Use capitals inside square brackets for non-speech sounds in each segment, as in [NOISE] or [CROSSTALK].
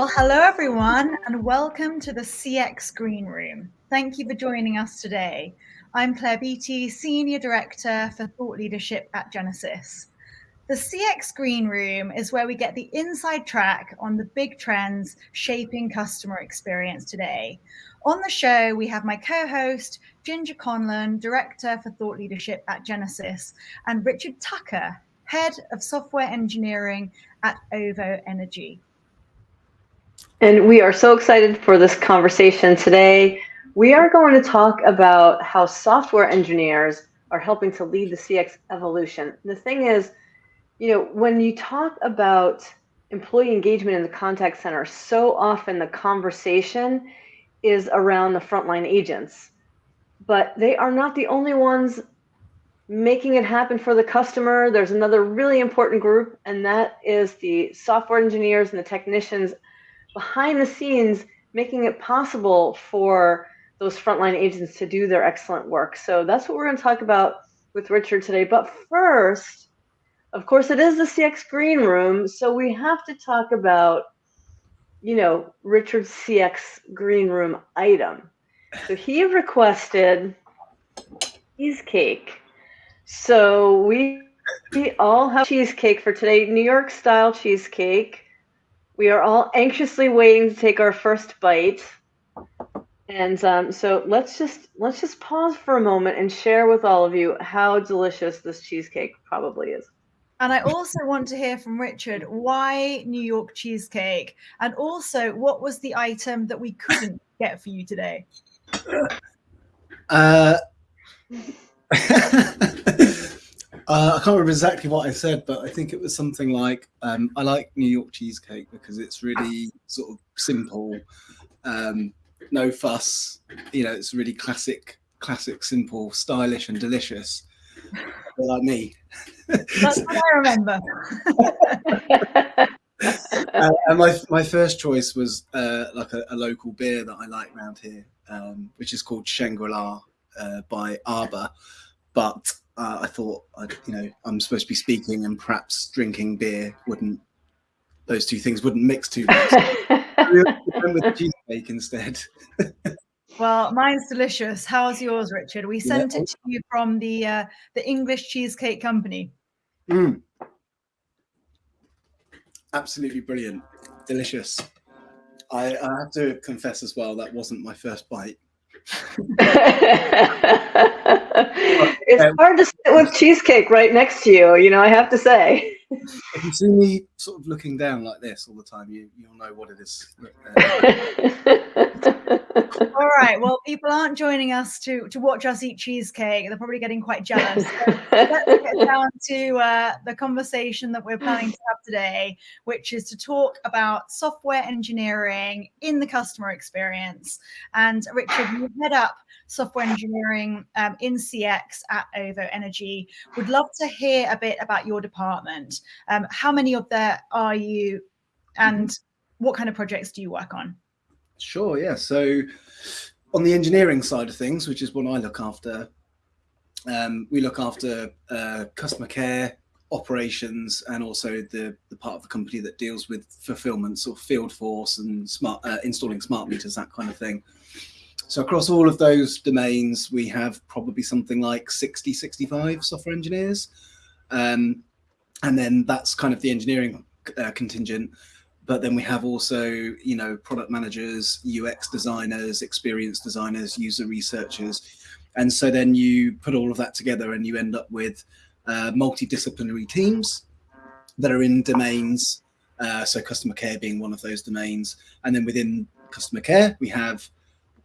Well, hello everyone, and welcome to the CX Green Room. Thank you for joining us today. I'm Claire Beattie, Senior Director for Thought Leadership at Genesys. The CX Green Room is where we get the inside track on the big trends shaping customer experience today. On the show, we have my co-host, Ginger Conlon, Director for Thought Leadership at Genesys, and Richard Tucker, Head of Software Engineering at OVO Energy. And we are so excited for this conversation today. We are going to talk about how software engineers are helping to lead the CX evolution. The thing is, you know, when you talk about employee engagement in the contact center, so often the conversation is around the frontline agents. But they are not the only ones making it happen for the customer. There's another really important group, and that is the software engineers and the technicians behind the scenes making it possible for those frontline agents to do their excellent work. So that's what we're going to talk about with Richard today. But first, of course, it is the CX Green Room, so we have to talk about, you know, Richard's CX Green Room item. So he requested cheesecake. So we we all have cheesecake for today, New York style cheesecake. We are all anxiously waiting to take our first bite. And um, so let's just let's just pause for a moment and share with all of you how delicious this cheesecake probably is. And I also want to hear from Richard why New York cheesecake, and also what was the item that we couldn't get for you today. Uh, [LAUGHS] [LAUGHS] Uh, I can't remember exactly what I said, but I think it was something like um, I like New York cheesecake because it's really sort of simple, um, no fuss. You know, it's really classic, classic, simple, stylish, and delicious. like me. That's what I remember. [LAUGHS] uh, and my my first choice was uh, like a, a, local beer that I like around here, um, which is called Shangri La uh, by Arbor. But uh, I thought, I'd, you know, I'm supposed to be speaking and perhaps drinking beer wouldn't, those two things wouldn't mix too much. [LAUGHS] with cheesecake instead. well, mine's delicious. How's yours, Richard? We sent yeah. it to you from the uh, the English Cheesecake Company. Mm. Absolutely brilliant, delicious. I, I have to confess as well that wasn't my first bite. [LAUGHS] it's hard to sit with cheesecake right next to you, you know, I have to say. [LAUGHS] If you see me sort of looking down like this all the time, you, you'll know what it is. [LAUGHS] all right. Well, people aren't joining us to, to watch us eat cheesecake. They're probably getting quite jealous. So let's get [LAUGHS] down to uh, the conversation that we're planning to have today, which is to talk about software engineering in the customer experience. And Richard, you head up software engineering um, in CX at OVO Energy. Would love to hear a bit about your department. Um, how many of there are you and mm-hmm. what kind of projects do you work on? Sure, yeah. So on the engineering side of things, which is what I look after, um, we look after uh, customer care, operations, and also the, the part of the company that deals with fulfillment, sort of field force and smart uh, installing smart meters, that kind of thing. So across all of those domains, we have probably something like 60, 65 software engineers. Um, and then that's kind of the engineering uh, contingent. But then we have also, you know, product managers, UX designers, experience designers, user researchers. And so then you put all of that together and you end up with uh, multidisciplinary teams that are in domains. Uh, so customer care being one of those domains. And then within customer care, we have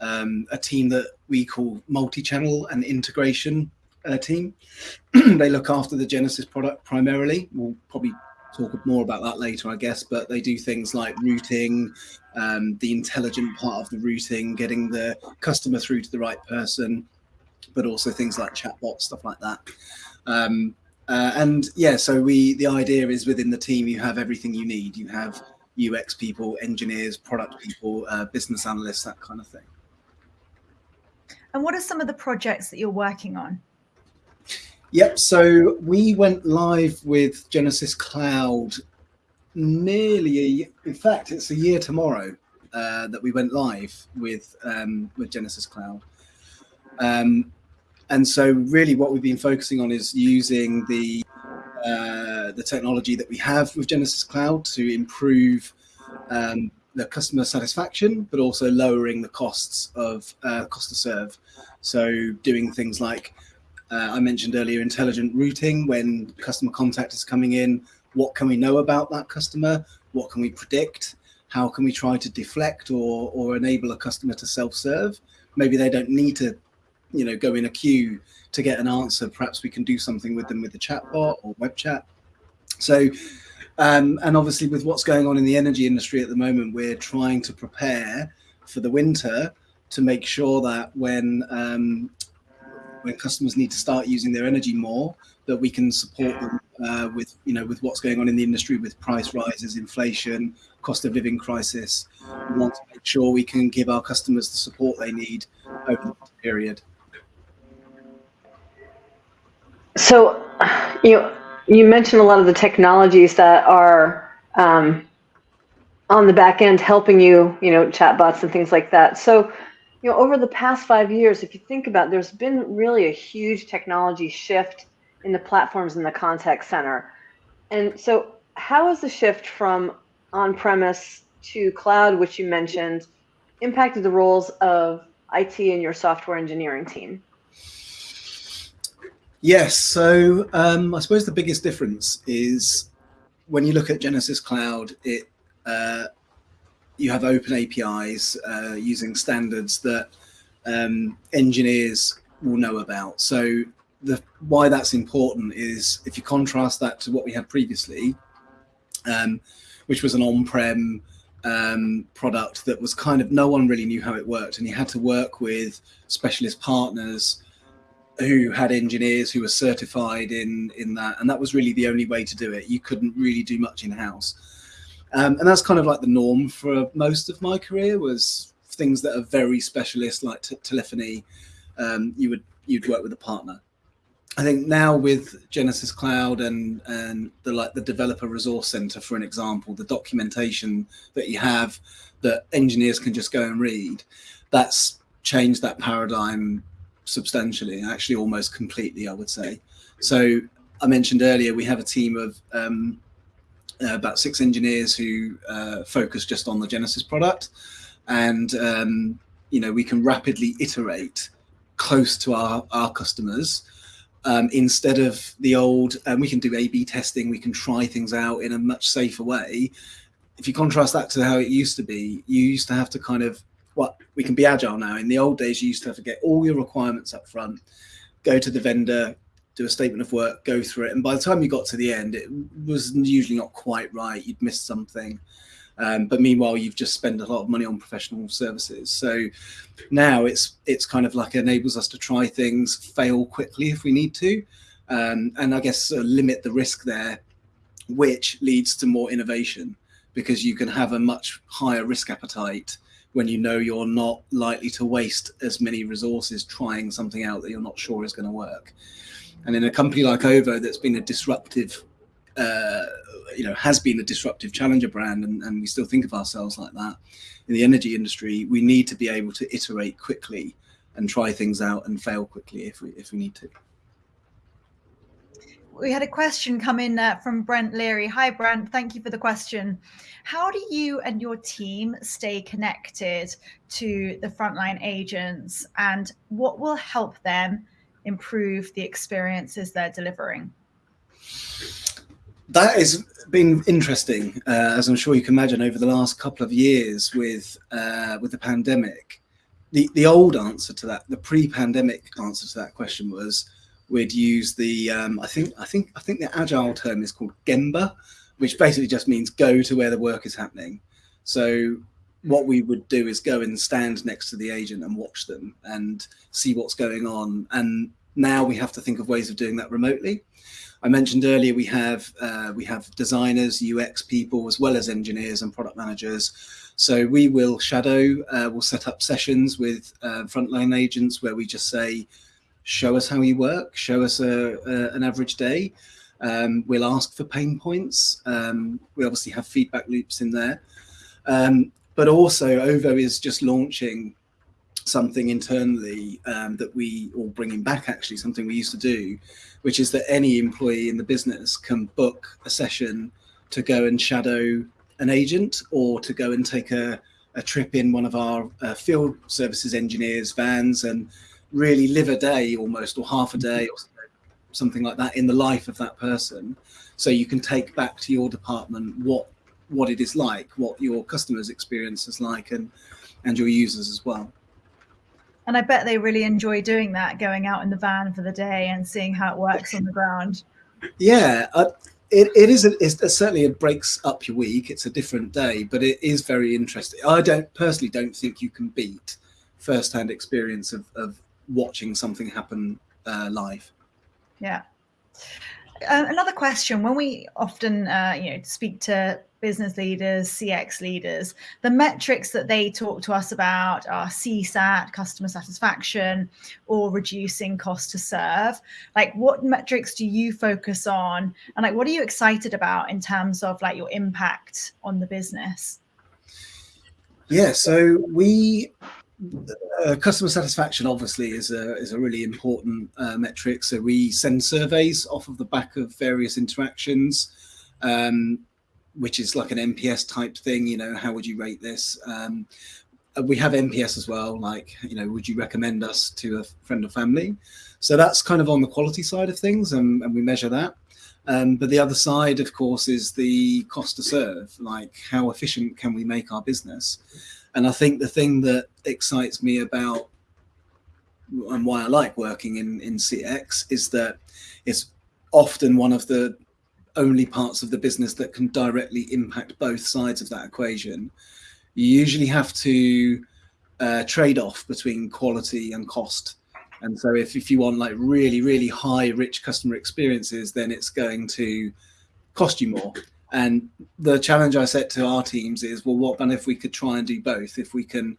um, a team that we call multi-channel and integration uh, team. [CLEARS THROAT] they look after the Genesys product primarily. We'll probably talk more about that later, I guess, but they do things like routing, um, the intelligent part of the routing, getting the customer through to the right person, but also things like chatbots, stuff like that. Um, uh, and yeah, so we the idea is within the team you have everything you need. You have UX people, engineers, product people, uh, business analysts, that kind of thing. And what are some of the projects that you're working on? Yep. So we went live with Genesys Cloud nearly, in fact, it's a year tomorrow uh, that we went live with um, with Genesys Cloud. Um, and so, really, what we've been focusing on is using the uh, the technology that we have with Genesys Cloud to improve um, the customer satisfaction, but also lowering the costs of uh, cost to serve. So, doing things like uh, I mentioned earlier, intelligent routing when customer contact is coming in. What can we know about that customer? What can we predict? How can we try to deflect or, or enable a customer to self-serve? Maybe they don't need to, you know, go in a queue to get an answer. Perhaps we can do something with them with the chatbot or web chat. So, um, and obviously with what's going on in the energy industry at the moment, we're trying to prepare for the winter to make sure that when um, when customers need to start using their energy more, that we can support them uh, with you know with what's going on in the industry with price rises, inflation, cost of living crisis. We want to make sure we can give our customers the support they need over the period. So, you know, you mentioned a lot of the technologies that are um, on the back end helping you, you know, chatbots and things like that. So, you know, over the past five years, if you think about, it, there's been really a huge technology shift in the platforms in the contact center. And so, how has the shift from on-premise to cloud, which you mentioned, impacted the roles of IT and your software engineering team? Yes. So um, I suppose the biggest difference is when you look at Genesys Cloud, it uh, you have open APIs uh, using standards that um, engineers will know about. So the why that's important is if you contrast that to what we had previously, um, which was an on-prem um, product that was kind of no one really knew how it worked, and you had to work with specialist partners who had engineers who were certified in in that, and that was really the only way to do it. You couldn't really do much in house. Um, and that's kind of like the norm for most of my career was things that are very specialist like telephony. Um, you would you'd work with a partner. I think now with Genesys Cloud and and the like the developer resource center, for an example, the documentation that you have that engineers can just go and read, that's changed that paradigm substantially, actually almost completely, I would say. So I mentioned earlier we have a team of um, uh, about six engineers who uh, focus just on the Genesys product. And, um, you know, we can rapidly iterate close to our, our customers um, instead of the old, and we can do A-B testing, we can try things out in a much safer way. If you contrast that to how it used to be, you used to have to kind of, well, we can be agile now. In the old days, you used to have to get all your requirements up front, go to the vendor, do a statement of work, go through it, and by the time you got to the end, it was usually not quite right. You'd missed something. Um, but meanwhile, you've just spent a lot of money on professional services. So now it's it's kind of like enables us to try things, fail quickly if we need to, um, and I guess uh, limit the risk there, which leads to more innovation because you can have a much higher risk appetite when you know you're not likely to waste as many resources trying something out that you're not sure is going to work. And in a company like Ovo, that's been a disruptive, uh, you know, has been a disruptive challenger brand, and, and we still think of ourselves like that. In the energy industry, we need to be able to iterate quickly and try things out and fail quickly if we if we need to. We had a question come in uh, from Brent Leary. Hi, Brent. Thank you for the question. How do you and your team stay connected to the frontline agents, and what will help them improve the experiences they're delivering? That has been interesting, uh, as I'm sure you can imagine, over the last couple of years with uh, with the pandemic. The the old answer to that, the pre-pandemic answer to that question was we'd use the um, I think I think I think the agile term is called Gemba, which basically just means go to where the work is happening. So what we would do is go and stand next to the agent and watch them and see what's going on. And now we have to think of ways of doing that remotely. I mentioned earlier we have uh, we have designers, UX people, as well as engineers and product managers. So we will shadow, uh, we'll set up sessions with uh, frontline agents where we just say, show us how you work, show us a, a, an average day. Um, we'll ask for pain points. Um, we obviously have feedback loops in there. Um, but also OVO is just launching something internally um, that we, or bringing back actually, something we used to do, which is that any employee in the business can book a session to go and shadow an agent or to go and take a, a trip in one of our uh, field services engineers vans and really live a day almost or half a day or something like that in the life of that person. So you can take back to your department what what it is like what your customers experience is like and and your users as well. And i bet they really enjoy doing that going out in the van for the day and seeing how it works on the ground. Yeah uh, it, it is a, it's a, certainly it breaks up your week. It's a different day but it is very interesting. I don't personally don't think you can beat first-hand experience of, of watching something happen uh, live. Yeah uh, another question when we often uh, you know speak to business leaders, CX leaders, the metrics that they talk to us about are CSAT, customer satisfaction, or reducing cost to serve. Like what metrics do you focus on? And like what are you excited about in terms of like your impact on the business? Yeah, so we uh, customer satisfaction obviously is a is a really important uh, metric. So we send surveys off of the back of various interactions. Um, which is like an NPS type thing. You know, how would you rate this? Um, uh, we have NPS as well. Like, you know, would you recommend us to a friend or family? So that's kind of on the quality side of things, and, and we measure that. Um, but the other side, of course, is the cost to serve. Like, how efficient can we make our business? And I think the thing that excites me about and why I like working in in CX is that it's often one of the only parts of the business that can directly impact both sides of that equation. You usually have to uh, trade off between quality and cost. And so if, if you want like really, really high, rich customer experiences, then it's going to cost you more. And the challenge I set to our teams is, well, what then if we could try and do both? If we can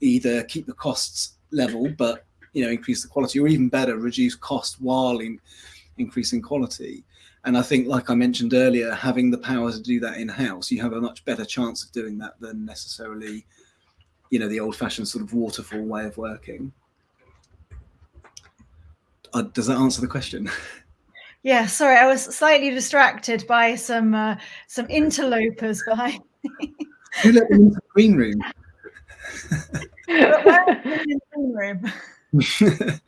either keep the costs level, but you know, increase the quality, or even better, reduce cost while in, increasing quality. And I think, like I mentioned earlier, having the power to do that in house, you have a much better chance of doing that than necessarily, you know, the old fashioned sort of waterfall way of working. Uh, does that answer the question? [LAUGHS] Yeah, sorry, I was slightly distracted by some uh, some interlopers behind [LAUGHS] me. Who let them into the green room? the green room? [LAUGHS]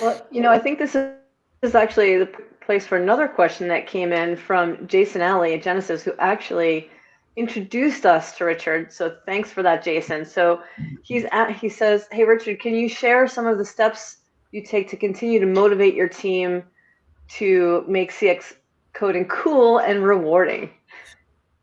well, you know, I think this is actually the place for another question that came in from Jason Alley at Genesys, who actually introduced us to Richard. So thanks for that, Jason. So he's at, he says, "Hey Richard, can you share some of the steps you take to continue to motivate your team to make CX coding cool and rewarding?"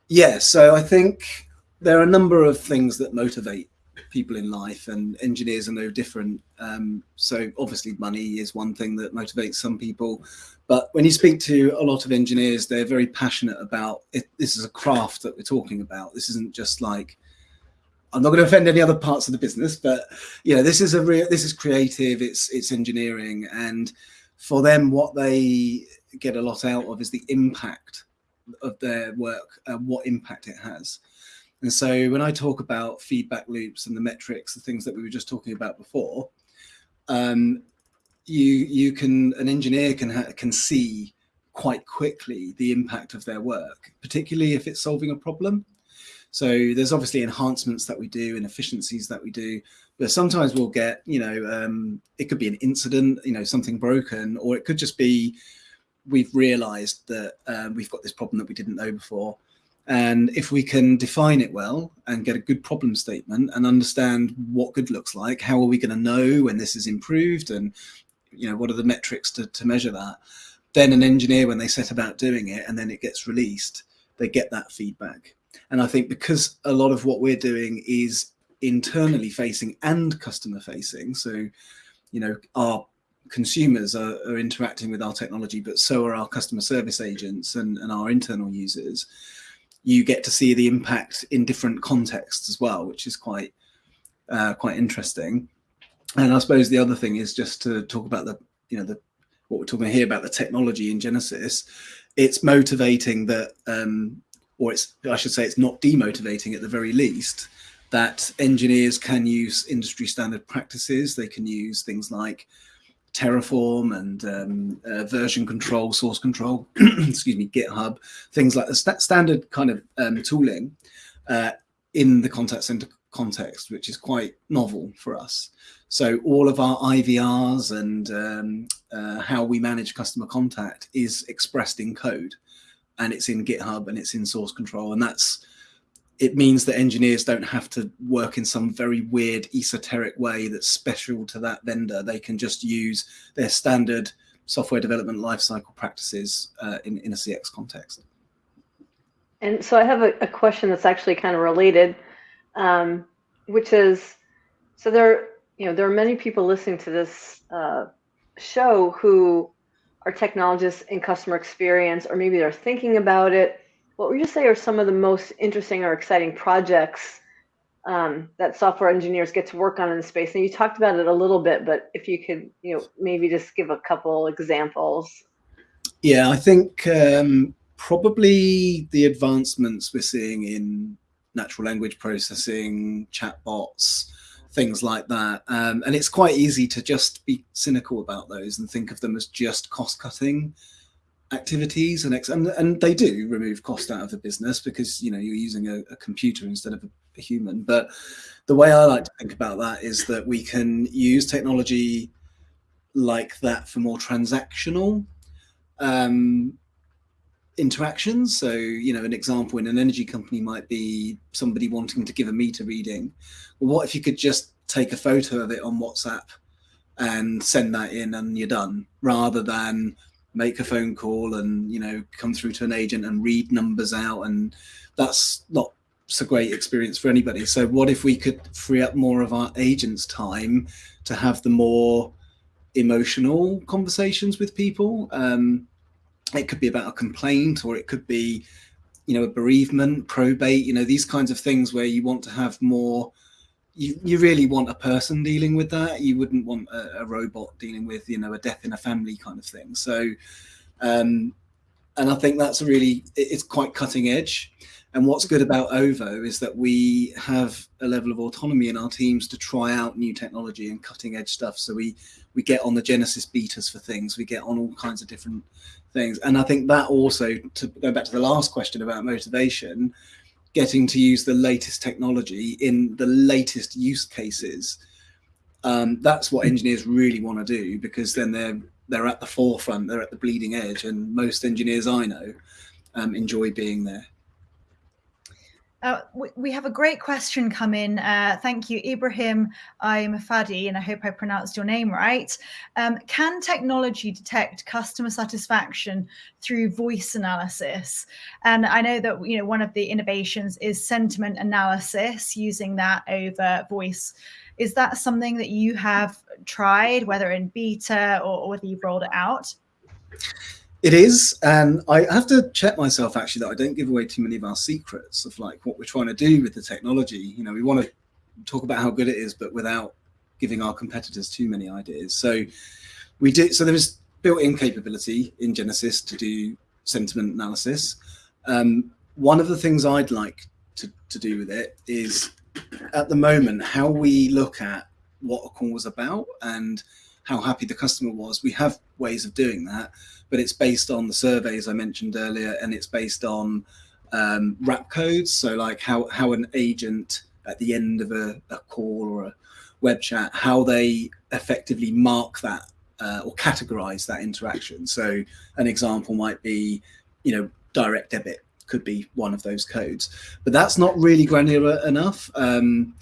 Yeah, so I think there are a number of things that motivate people in life and engineers are no different um, so obviously money is one thing that motivates some people but when you speak to a lot of engineers they're very passionate about it this is a craft that we're talking about this isn't just like i'm not going to offend any other parts of the business but you know this is a real this is creative it's it's engineering and for them what they get a lot out of is the impact of their work and what impact it has and so when I talk about feedback loops and the metrics, the things that we were just talking about before, um, you you can an engineer can can see quite quickly the impact of their work, particularly if it's solving a problem. So there's obviously enhancements that we do and efficiencies that we do, but sometimes we'll get, you know, um, it could be an incident, you know, something broken, or it could just be we've realized that um, we've got this problem that we didn't know before. And if we can define it well and get a good problem statement and understand what good looks like, how are we going to know when this is improved and you know what are the metrics to, to measure that, then an engineer, when they set about doing it and then it gets released, they get that feedback. And I think because a lot of what we're doing is internally facing and customer facing, so you know our consumers are, are interacting with our technology, but so are our customer service agents and, and our internal users you get to see the impact in different contexts as well, which is quite uh, quite interesting. And I suppose the other thing is just to talk about the you know the what we're talking here about the technology in Genesys. it's motivating that, um, or it's I should say, it's not demotivating at the very least that engineers can use industry standard practices. They can use things like Terraform and um, uh, version control, source control, [CLEARS THROAT] excuse me, GitHub, things like the st standard kind of um, tooling uh, in the contact center context, which is quite novel for us. So all of our IVRs and um, uh, how we manage customer contact is expressed in code and it's in GitHub and it's in source control. And that's, it means that engineers don't have to work in some very weird esoteric way that's special to that vendor. They can just use their standard software development lifecycle practices uh, in, in a CX context. And so I have a, a question that's actually kind of related, um, which is, so there, you know, there are many people listening to this uh, show who are technologists in customer experience, or maybe they're thinking about it. What would you say are some of the most interesting or exciting projects um, that software engineers get to work on in the space? And you talked about it a little bit, but if you could, you know, maybe just give a couple examples. Yeah, I think um, probably the advancements we're seeing in natural language processing, chatbots, things like that. Um, and it's quite easy to just be cynical about those and think of them as just cost cutting activities and, and and they do remove cost out of the business because you know you're using a, a computer instead of a, a, human but the way i like to think about that is that we can use technology like that for more transactional um, interactions. So, you know, an example in an energy company might be somebody wanting to give a meter reading. Well, what if you could just take a photo of it on WhatsApp and send that in and you're done rather than make a phone call and, you know, come through to an agent and read numbers out. And that's not a great experience for anybody. So what if we could free up more of our agents time to have the more emotional conversations with people? Um, it could be about a complaint or it could be you know a bereavement probate you know these kinds of things where you want to have more you, you really want a person dealing with that. You wouldn't want a, a robot dealing with you know a death in a family kind of thing. So um and i think that's really it's quite cutting edge and what's good about ovo is that we have a level of autonomy in our teams to try out new technology and cutting edge stuff so we we get on the Genesys betas for things we get on all kinds of different things. And I think that also, to go back to the last question about motivation, getting to use the latest technology in the latest use cases. Um, that's what engineers really want to do because then they're they're at the forefront, they're at the bleeding edge, and most engineers I know um, enjoy being there. Uh, we, have a great question come in. Uh, thank you, Ibrahim I'm Fadi, and I hope I pronounced your name right. Um, can technology detect customer satisfaction through voice analysis? And I know that you know one of the innovations is sentiment analysis, using that over voice. Is that something that you have tried, whether in beta or, or whether you've rolled it out? It is, and I have to check myself actually that I don't give away too many of our secrets of like what we're trying to do with the technology. You know, we want to talk about how good it is, but without giving our competitors too many ideas. So we do. So there is built-in capability in Genesys to do sentiment analysis. Um, one of the things I'd like to, to do with it is at the moment how we look at what a call was about and how happy the customer was. We have ways of doing that, but it's based on the surveys I mentioned earlier, and it's based on um, wrap codes. So like how how an agent at the end of a, a call or a web chat, how they effectively mark that uh, or categorize that interaction. So an example might be, you know, direct debit could be one of those codes, but that's not really granular enough. Um,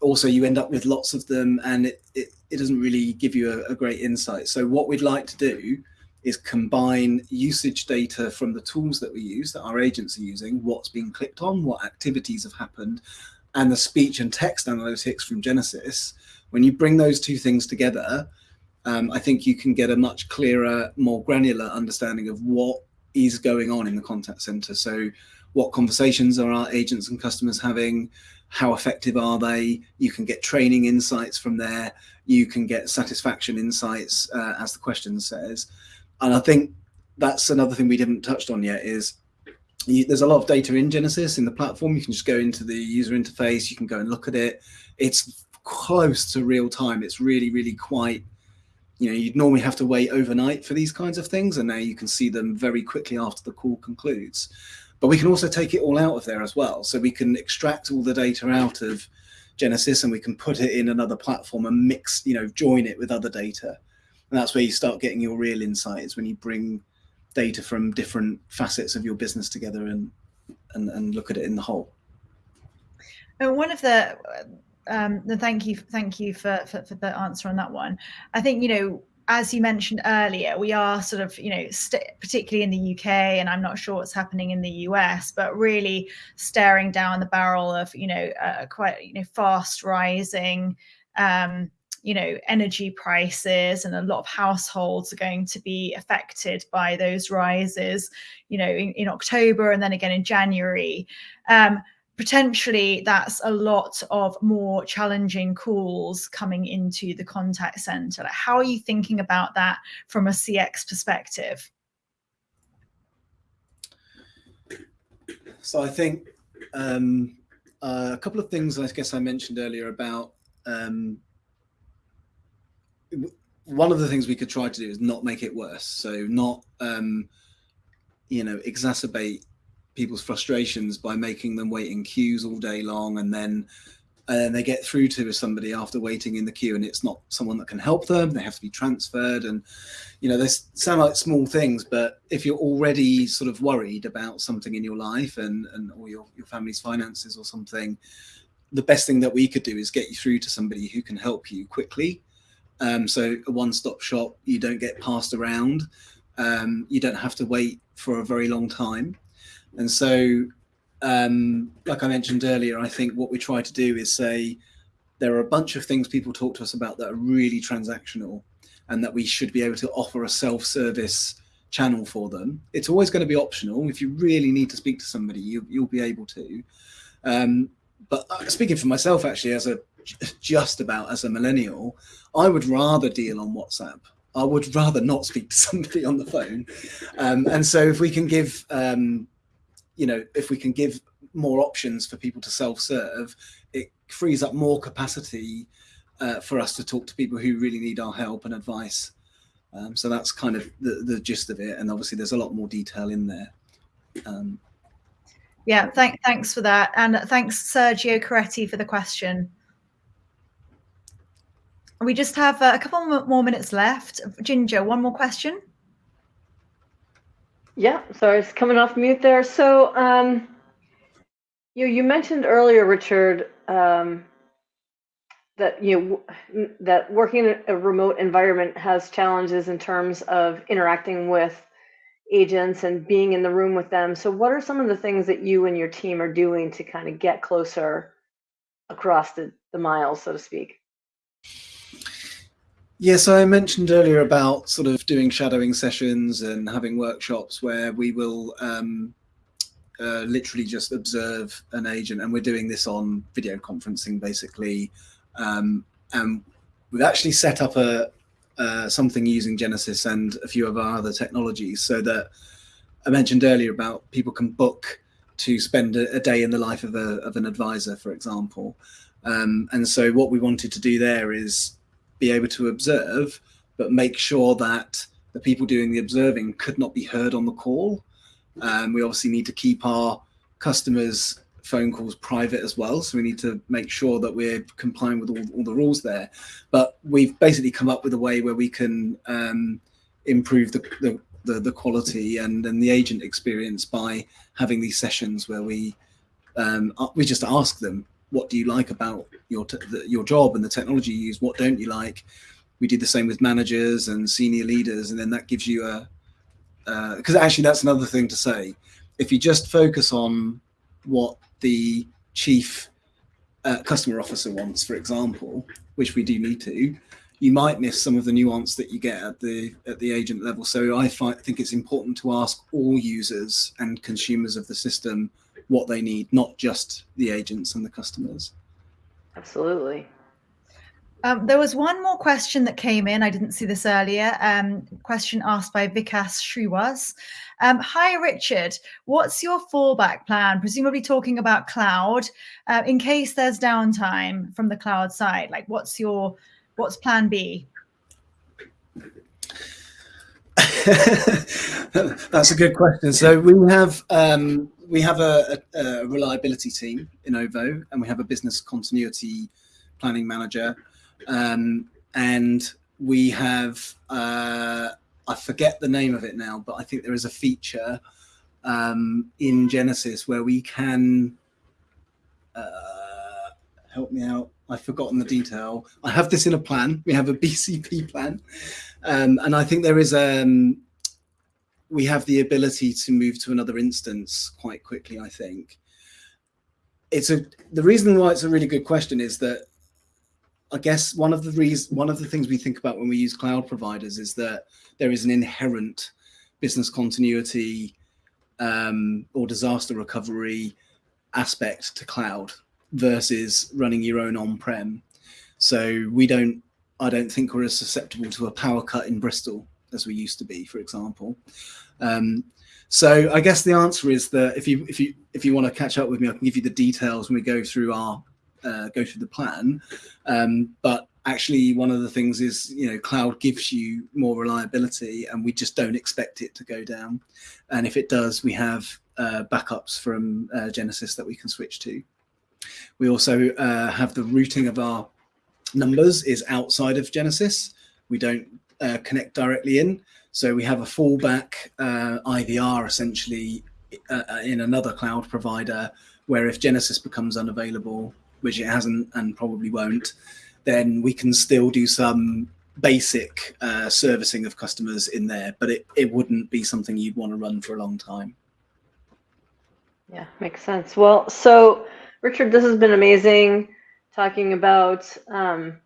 also, you end up with lots of them, and it, it it doesn't really give you a, a great insight. So what we'd like to do is combine usage data from the tools that we use, that our agents are using, what's being clicked on, what activities have happened, and the speech and text analytics from Genesys. When you bring those two things together, um, I think you can get a much clearer, more granular understanding of what is going on in the contact center. So what conversations are our agents and customers having? How effective are they? You can get training insights from there. You can get satisfaction insights, uh, as the question says. And I think that's another thing we didn't touched on yet is you, there's a lot of data in Genesys in the platform. You can just go into the user interface. You can go and look at it. It's close to real time. It's really, really quite, you know, you'd normally have to wait overnight for these kinds of things. And now you can see them very quickly after the call concludes. But we can also take it all out of there as well. So we can extract all the data out of Genesys and we can put it in another platform and mix, you know, join it with other data. And that's where you start getting your real insights when you bring data from different facets of your business together and and, and look at it in the whole. And one of the um, thank you thank you for, for, for the answer on that one. I think you know as you mentioned earlier, we are sort of, you know, particularly in the UK, and I'm not sure what's happening in the US, but really staring down the barrel of, you know, uh, quite, you know, fast rising, um, you know, energy prices, and a lot of households are going to be affected by those rises, you know, in, in October and then again in January. Um, potentially that's a lot of more challenging calls coming into the contact center. Like how are you thinking about that from a CX perspective? So I think um, uh, a couple of things I guess I mentioned earlier about um, one of the things we could try to do is not make it worse. So not, um, you know, exacerbate people's frustrations by making them wait in queues all day long and then and they get through to somebody after waiting in the queue and it's not someone that can help them they have to be transferred and you know they sound like small things but if you're already sort of worried about something in your life and and or your, your family's finances or something the best thing that we could do is get you through to somebody who can help you quickly. Um, so a one-stop shop you don't get passed around. Um, you don't have to wait for a very long time and so, um, like I mentioned earlier, I think what we try to do is say there are a bunch of things people talk to us about that are really transactional and that we should be able to offer a self-service channel for them. It's always going to be optional. If you really need to speak to somebody, you, will be able to. Um, but uh, speaking for myself, actually, as a just about as a millennial, I would rather deal on WhatsApp. I would rather not speak to somebody on the phone. Um, and so if we can give um, you know, if we can give more options for people to self-serve, it frees up more capacity uh, for us to talk to people who really need our help and advice. Um, so that's kind of the, the gist of it. And obviously there's a lot more detail in there. Um, yeah, thank, thanks for that. And thanks, Sergio Coretti, for the question. We just have uh, a couple more minutes left. Ginger, one more question. Yeah, sorry, it's coming off mute there. So, um, you you mentioned earlier, Richard, um, that you know, that working in a remote environment has challenges in terms of interacting with agents and being in the room with them. So, what are some of the things that you and your team are doing to kind of get closer across the, the miles, so to speak? Yeah, so I mentioned earlier about sort of doing shadowing sessions and having workshops where we will um, uh, literally just observe an agent, and we're doing this on video conferencing basically. Um, and we've actually set up a uh, something using Genesys and a few of our other technologies, so that I mentioned earlier about people can book to spend a, a day in the life of, a, of an advisor, for example. Um, and so what we wanted to do there is be able to observe, but make sure that the people doing the observing could not be heard on the call. Um, we obviously need to keep our customers' phone calls private as well. So we need to make sure that we're complying with all, all the rules there. But we've basically come up with a way where we can um, improve the, the, the, the, quality and, and the agent experience by having these sessions where we um, we just ask them what do you like about your the, your job and the technology you use? What don't you like? We did the same with managers and senior leaders, and then that gives you a because uh, actually that's another thing to say. If you just focus on what the chief uh, customer officer wants, for example, which we do need to, you might miss some of the nuance that you get at the at the agent level. So I find, think it's important to ask all users and consumers of the system what they need, not just the agents and the customers. Absolutely. Um, there was one more question that came in. I didn't see this earlier. Um, question asked by Vikas Sriwas. Um, Hi, Richard. What's your fallback plan? Presumably talking about cloud. Uh, in case there's downtime from the cloud side, like what's your what's plan B? [LAUGHS] That's a good question. So we have um, we have a, a, a, reliability team in OVO, and we have a business continuity planning manager, um, and we have uh, I forget the name of it now, but I think there is a feature um, in Genesys where we can uh, help me out. I've forgotten the detail. I have this in a plan. We have a BCP plan. Um, and I think there is, um, we have the ability to move to another instance quite quickly, I think. It's a, the reason why it's a really good question is that I guess one of the reasons, one of the things we think about when we use cloud providers is that there is an inherent business continuity um, or disaster recovery aspect to cloud versus running your own on-prem. So we don't, I don't think we're as susceptible to a power cut in Bristol as we used to be, for example. Um, so I guess the answer is that if you if you if you want to catch up with me, I can give you the details when we go through our uh, go through the plan. Um, but actually, one of the things is you know cloud gives you more reliability, and we just don't expect it to go down. And if it does, we have uh, backups from uh, Genesys that we can switch to. We also uh, have the routing of our numbers is outside of Genesys. We don't uh, connect directly in. So we have a fallback uh, IVR essentially uh, uh, in another cloud provider where if Genesys becomes unavailable, which it hasn't and probably won't, then we can still do some basic uh, servicing of customers in there, but it, it wouldn't be something you'd want to run for a long time. Yeah, makes sense. Well, so Richard, this has been amazing talking about um,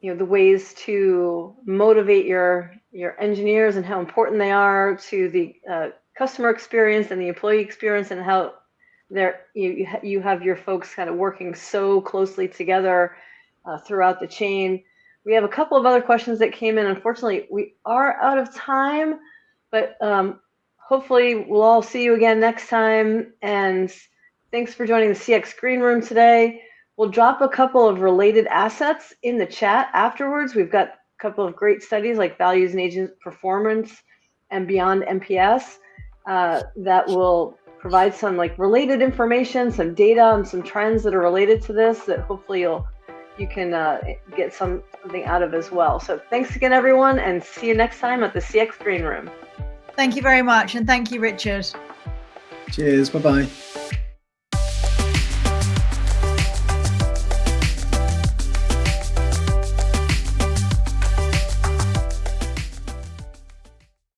you know the ways to motivate your your engineers and how important they are to the uh, customer experience and the employee experience and how they're you you have your folks kind of working so closely together uh, throughout the chain. We have a couple of other questions that came in. Unfortunately, we are out of time, but um, hopefully we'll all see you again next time and Thanks for joining the CX Green Room today. We'll drop a couple of related assets in the chat afterwards. We've got a couple of great studies like values and agent performance and beyond NPS uh, that will provide some like related information, some data and some trends that are related to this that hopefully you'll you can uh, get some, something out of as well. So thanks again, everyone, and see you next time at the CX Green Room. Thank you very much, and thank you, Richard. Cheers. Bye-bye.